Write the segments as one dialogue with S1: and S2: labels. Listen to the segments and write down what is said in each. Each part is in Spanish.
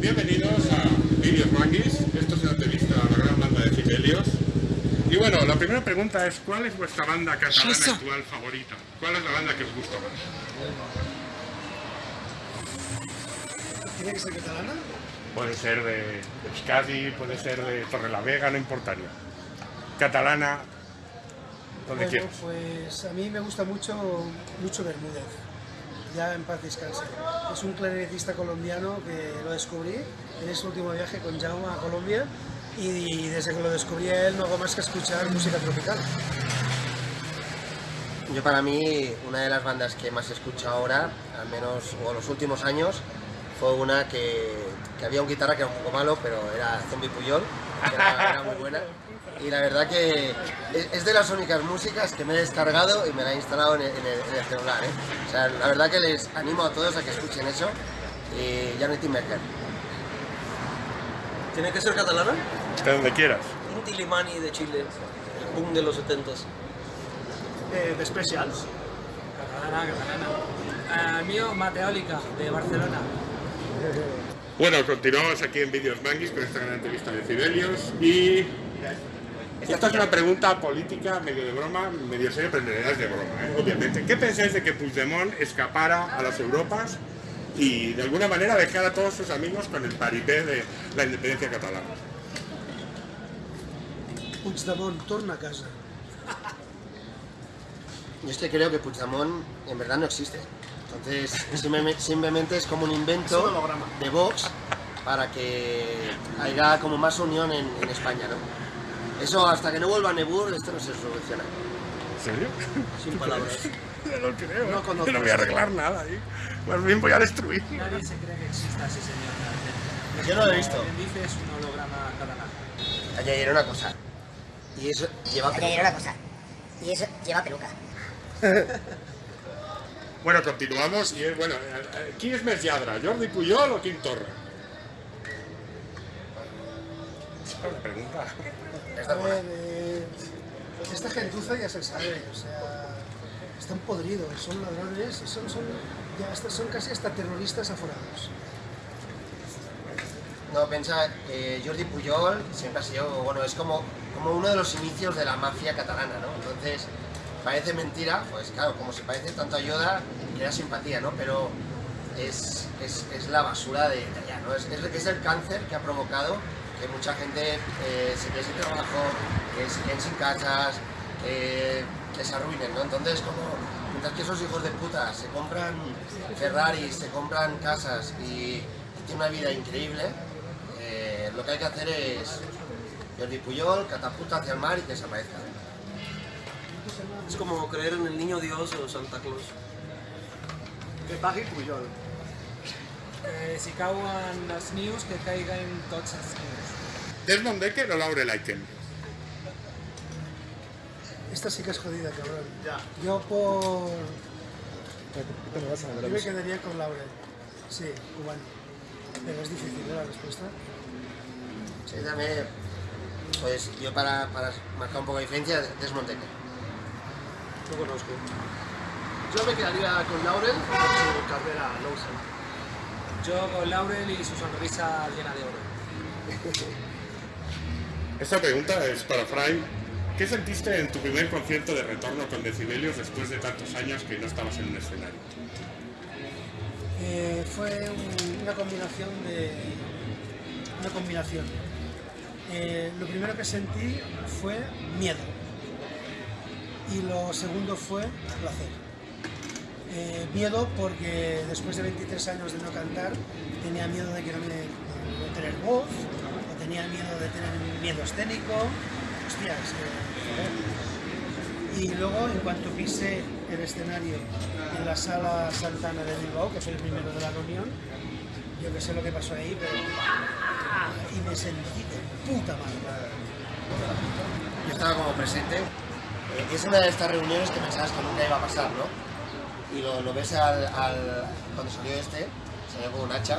S1: Bienvenidos a Videos Manguis. Esto es una entrevista a la gran banda de Fidelios. Y bueno, la primera pregunta es ¿cuál es vuestra banda catalana actual favorita? ¿Cuál es la banda que os gusta más?
S2: ¿Tiene que ser catalana?
S1: Puede ser de Euskadi, puede ser de Torrelavega, no importaría. Catalana, donde
S2: Bueno,
S1: quieras.
S2: pues a mí me gusta mucho Lucho Bermúdez, ya en paz descanse. Es un clarinetista colombiano que lo descubrí en ese último viaje con Jaume a Colombia y desde que lo descubrí a él no hago más que escuchar música tropical.
S3: Yo para mí, una de las bandas que más escucho ahora, al menos o los últimos años, fue una que, que había un guitarra que era un poco malo, pero era Zombie Puyol, que era, era muy buena. Y la verdad que es, de las únicas músicas que me he descargado y me la he instalado en el, en el- en el celular. ¿eh? O sea, la verdad que les animo a todos a que escuchen eso. Y Janet Timberger.
S4: ¿Tiene que ser catalana?
S1: De donde quieras.
S4: Inti Limani de Chile, el boom de los 70s.
S2: Eh, de Specials.
S5: Catalana, catalana. Ah, mío, Mateólica, de Barcelona.
S1: Bueno, continuamos aquí en Videos Manguis con esta gran entrevista de Fidelios y esta es una pregunta política medio de broma, medio seria, pero en realidad es de broma, ¿eh? obviamente. ¿Qué pensáis de que Puigdemont escapara a las Europas y de alguna manera dejara a todos sus amigos con el paripé de la independencia catalana?
S2: Puigdemont, torna a casa.
S3: Yo es que creo que Puigdemont en verdad no existe. Entonces, simplemente, es como un invento de Vox para que haya como más unión en, en España, ¿no? Eso hasta que no vuelva a Nebur, esto no se soluciona.
S1: ¿En serio?
S4: Sin palabras.
S1: No lo creo.
S2: No
S1: No, voy a arreglar nada ahí. Más bien voy a destruir.
S5: Nadie se cree que exista ese señor. realmente.
S3: Yo no lo he visto.
S5: Dice es un holograma catalán.
S3: Añadiré una cosa. Y eso lleva
S6: Añadiré una cosa. Y eso lleva peluca.
S1: Bueno, continuamos y es, bueno, eh, eh, ¿quién es més lladre, Jordi Puyol o Quim Torra? La pregunta.
S3: Esta
S2: A
S3: buena.
S2: ver, eh, esta gentuza ya se sabe, o sea, están podridos, son ladrones, son, son, ya hasta- son casi hasta terroristas aforados.
S3: No, piensa que Jordi Pujol siempre ha sido, bueno, es como, como uno de los inicios de la mafia catalana, ¿no? Entonces, parece mentira, pues claro, como se parece tanto a Yoda, crea simpatía, ¿no? Pero es, es, la basura de allá, ¿no? Es, es, el cáncer que ha provocado que mucha gente eh, se quede sin trabajo, que se queden sin casas, que se arruinen, ¿no? Entonces, como, mientras que esos hijos de puta se compran Ferraris, se compran casas y, y tienen una vida increíble, eh, lo que hay que hacer es Jordi Puyol, catapulta hacia el mar y que desaparezca.
S4: Es como creer en el niño Dios o Santa Claus.
S2: Que pagui Puyol.
S5: Eh, si cauen els nius, que caiguen tots els nius.
S1: Desmond Decker o Laurel Aiken?
S2: Esta sí que es jodida, cabrón. Yo por... Yo me quedaría con Laurel. Sí, cubano. Pero es difícil. La respuesta.
S3: Sí, también, pues yo para, para marcar un poco de diferencia, Desmond Decker.
S4: No conozco.
S7: Yo me quedaría con Laurel su carrera Lowson.
S5: Yo con Laurel y su sonrisa llena de oro.
S1: Esta pregunta es para Fray. ¿Qué sentiste en tu primer concierto de retorno con Decibelios después de tantos años que no estabas en un escenario?
S2: Eh, fue un- una combinación de... Una combinación. Eh, lo primero que sentí fue miedo. Y lo segundo fue placer. Eh, miedo porque después de 23 años de no cantar tenía miedo de que no, me, de tener voz, o tenía miedo de tener miedo escénico. Hostias, eh. Y luego, en cuanto pisé el escenario en la sala Santana de Bilbao, que fue el primero de la reunión, yo que sé lo que pasó ahí, pero... Y me sentí de puta madre.
S3: Yo estaba como presente. Es una de estas reuniones que pensabas que nunca iba a pasar, ¿no? Y lo, ves al, cuando salió este, salió con un hacha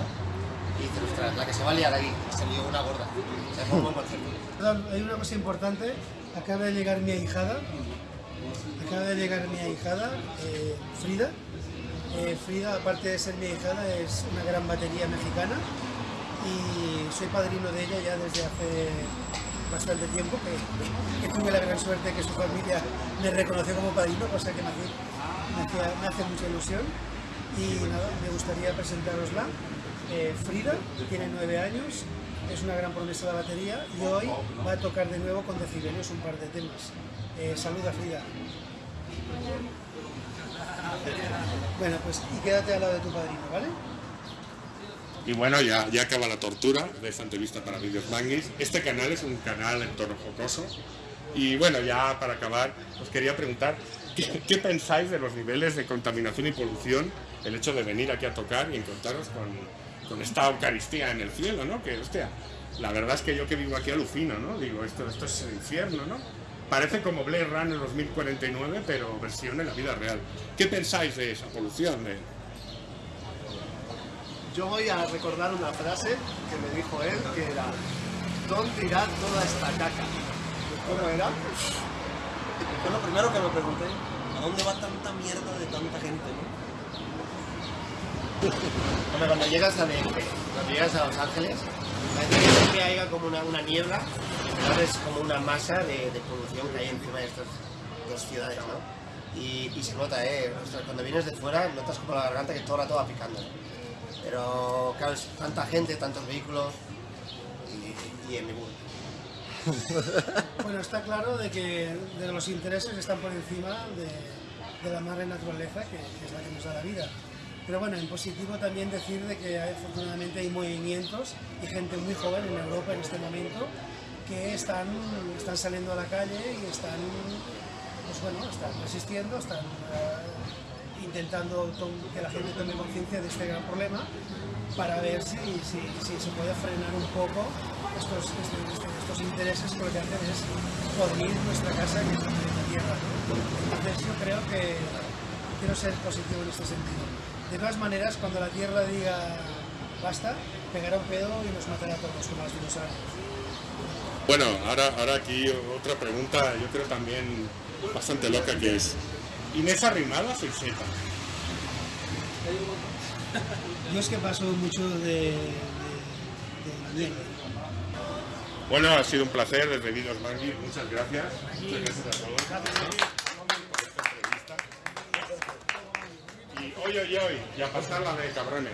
S3: y dices, ostras, la que se va a liar ahí, salió una gorda. O sea, fue un buen concierto.
S2: Hay una cosa importante. Acaba de llegar mi ahijada. Acaba de llegar mi ahijada, eh, Frida. Eh, Frida, aparte de ser mi ahijada, es una gran batería mexicana. y soy padrino de ella ya desde hace bastante tiempo, que, que tuve la gran suerte de que su familia me reconoció como padrino, cosa que me hace, me hace mucha ilusión. Y nada, me gustaría presentarosla. Eh, Frida tiene nueve años, es una gran promesa de la batería y hoy va a tocar de nuevo con Decibelios un par de temas. Eh, saluda Frida. Bueno, pues y quédate al lado de tu padrino, ¿vale?
S1: Y bueno, ya, ya acaba la tortura de esta entrevista para Vídeos Manguis. Este canal es un canal en tono jocoso. Y bueno, ya para acabar, os quería preguntar, ¿qué, qué pensáis de los niveles de contaminación y polución? El hecho de venir aquí a tocar y encontraros con, esta Eucaristía en el cielo, ¿no? Que, hostia, la verdad es que yo que vivo aquí alucino, ¿no? Digo, esto, esto es el infierno, ¿no? Parece como Blade Runner 2049, pero versión en la vida real. ¿Qué pensáis de esa polución?
S7: Yo voy a recordar una frase que me dijo él, que era ¿Dónde irá toda esta caca? ¿Cómo era?
S4: Fue lo primero que me pregunté. ¿A dónde va tanta mierda de tanta gente, no?
S3: Cuando llegas a cuando llegas a Los Ángeles, parece que haya como una, una niebla, es como una masa de, de polución que hay encima de estas dos ciudades, ¿no? Y, y se nota, ¿eh? Ostras, cuando vienes de fuera, notas como la garganta que todo el rato va picando. Pero, claro, es tanta gente, tantos vehículos y, y en mi burro.
S2: Bueno, está claro de que de los intereses están por encima de, de la madre naturaleza, que, que es la que nos da la vida. Pero bueno, en positivo también decir de que hay- afortunadamente hay movimientos y gente muy joven en Europa en este momento que están, están saliendo a la calle y están, pues bueno, están resistiendo, están eh, intentando que la gente tome conciencia de este gran problema para ver si, si, se puede frenar un poco estos, este- este- estos intereses que lo que hacen es podrir nuestra casa es la planeta Tierra. Entonces yo creo que quiero ser positivo en este sentido. De todas maneras, cuando la Tierra diga basta, pegará un pedo y nos matará a todos como los dinosaurios.
S1: Bueno, ahora, ahora aquí otra pregunta, yo creo también bastante loca, que es, ¿Inés Arrimadas o Iseta?
S2: Yo es que paso mucho de, de, de la.
S1: Bueno, ha sido un placer Vídeos Manguis, muchas gracias. Muchas gracias a todos. Y hoy, hoy, hoy, y a pasarla de cabrones.